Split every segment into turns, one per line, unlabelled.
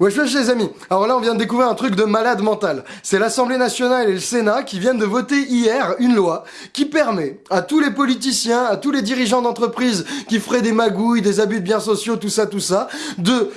Wesh wesh les amis, alors là on vient de découvrir un truc de malade mental. C'est l'Assemblée nationale et le Sénat qui viennent de voter hier une loi qui permet à tous les politiciens, à tous les dirigeants d'entreprise qui feraient des magouilles, des abus de biens sociaux, tout ça, tout ça, de,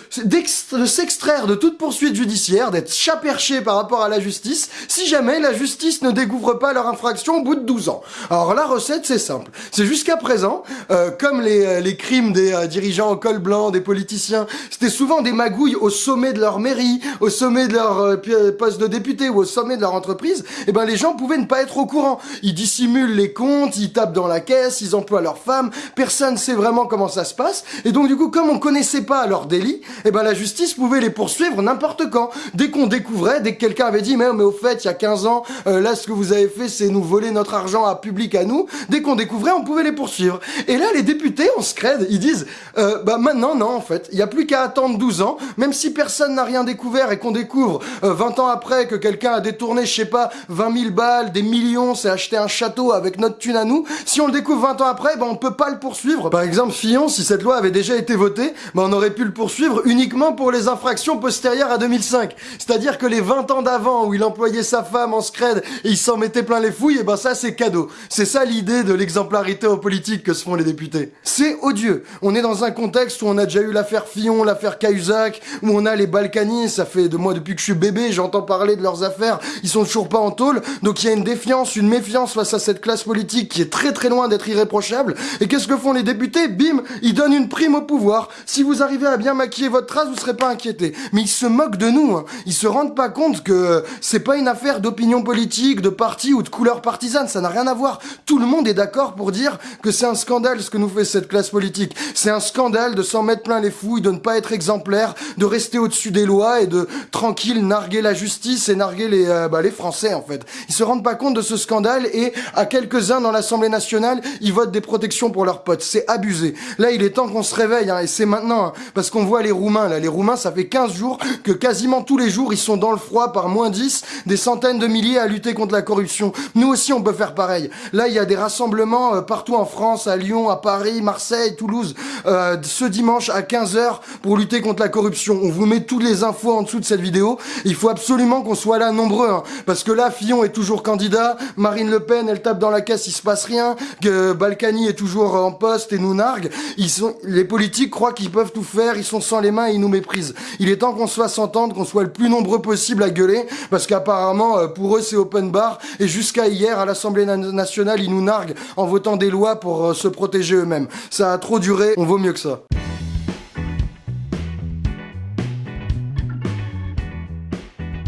s'extraire de toute poursuite judiciaire, d'être chaperchés par rapport à la justice, si jamais la justice ne découvre pas leur infraction au bout de 12 ans. Alors la recette c'est simple, c'est jusqu'à présent, euh, comme les, euh, les crimes des euh, dirigeants au col blanc, des politiciens, c'était souvent des magouilles au sommet de leur mairie, au sommet de leur euh, euh, poste de député ou au sommet de leur entreprise, eh ben les gens pouvaient ne pas être au courant. Ils dissimulent les comptes, ils tapent dans la caisse, ils emploient leurs femmes, personne sait vraiment comment ça se passe. Et donc du coup, comme on connaissait pas leur délit, eh ben la justice pouvait les poursuivre n'importe quand. Dès qu'on découvrait, dès que quelqu'un avait dit mais, mais au fait, il y a 15 ans, euh, là ce que vous avez fait, c'est nous voler notre argent à public à nous. Dès qu'on découvrait, on pouvait les poursuivre. Et là, les députés, on se crède, ils disent bah maintenant non en fait, il y a plus qu'à attendre 12 ans, même si personne personne n'a rien découvert et qu'on découvre 20 euh, ans après que quelqu'un a détourné, je sais pas, 20 000 balles, des millions, s'est acheté un château avec notre thune à nous, si on le découvre 20 ans après, ben on peut pas le poursuivre. Par exemple, Fillon, si cette loi avait déjà été votée, ben on aurait pu le poursuivre uniquement pour les infractions postérieures à 2005. C'est-à-dire que les 20 ans d'avant où il employait sa femme en scred et il s'en mettait plein les fouilles, et ben ça c'est cadeau. C'est ça l'idée de l'exemplarité en politique que se font les députés. C'est odieux. On est dans un contexte où on a déjà eu l'affaire Fillon, l'affaire Cahuzac, où on a les Balkany, ça fait de moi depuis que je suis bébé, j'entends parler de leurs affaires, ils sont toujours pas en tôle, donc il y a une défiance, une méfiance face à cette classe politique qui est très très loin d'être irréprochable. Et qu'est-ce que font les députés? Bim, ils donnent une prime au pouvoir. Si vous arrivez à bien maquiller votre trace, vous serez pas inquiété. Mais ils se moquent de nous, hein. ils se rendent pas compte que c'est pas une affaire d'opinion politique, de parti ou de couleur partisane, ça n'a rien à voir. Tout le monde est d'accord pour dire que c'est un scandale ce que nous fait cette classe politique. C'est un scandale de s'en mettre plein les fouilles, de ne pas être exemplaire, de rester au au-dessus des lois et de tranquille narguer la justice et narguer les, euh, bah, les Français en fait. Ils se rendent pas compte de ce scandale et à quelques-uns dans l'Assemblée nationale, ils votent des protections pour leurs potes. C'est abusé. Là, il est temps qu'on se réveille hein, et c'est maintenant hein, parce qu'on voit les Roumains là. Les Roumains, ça fait 15 jours que quasiment tous les jours ils sont dans le froid par moins 10, des centaines de milliers à lutter contre la corruption. Nous aussi, on peut faire pareil. Là, il y a des rassemblements euh, partout en France, à Lyon, à Paris, Marseille, Toulouse, euh, ce dimanche à 15h pour lutter contre la corruption. On vous met toutes les infos en dessous de cette vidéo. Il faut absolument qu'on soit là nombreux, hein. parce que là, Fillon est toujours candidat, Marine Le Pen, elle tape dans la caisse, il se passe rien, que Balkany est toujours en poste et nous nargue. Ils sont, les politiques croient qu'ils peuvent tout faire, ils sont sans les mains et ils nous méprisent. Il est temps qu'on soit s'entendre, qu'on soit le plus nombreux possible à gueuler, parce qu'apparemment, euh, pour eux, c'est open bar, et jusqu'à hier, à l'Assemblée nationale, ils nous narguent en votant des lois pour euh, se protéger eux-mêmes. Ça a trop duré, on vaut mieux que ça.